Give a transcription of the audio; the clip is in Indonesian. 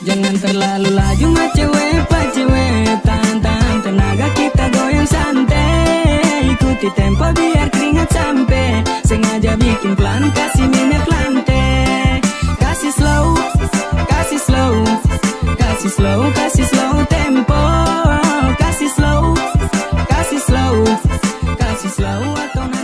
Jangan terlalu laju mah cewek pak cewek Tahan-tahan tenaga kita goyang santai. Ikuti tempo biar keringat sampai. Sengaja bikin pelan kasih minyak lantai. Kasih slow, kasih slow. Kasih slow, kasih slow tempo. Kasih slow, kasih slow. Kasih slow atau